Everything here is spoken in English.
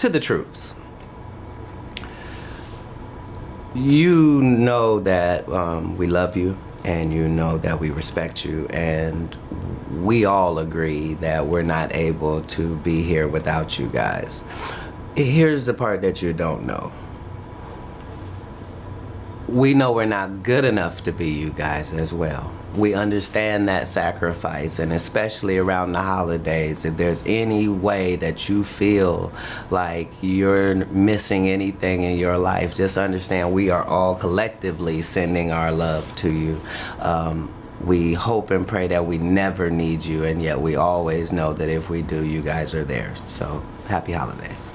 to the troops. You know that um, we love you and you know that we respect you and we all agree that we're not able to be here without you guys. Here's the part that you don't know. We know we're not good enough to be you guys as well. We understand that sacrifice, and especially around the holidays, if there's any way that you feel like you're missing anything in your life, just understand we are all collectively sending our love to you. Um, we hope and pray that we never need you, and yet we always know that if we do, you guys are there. So, happy holidays.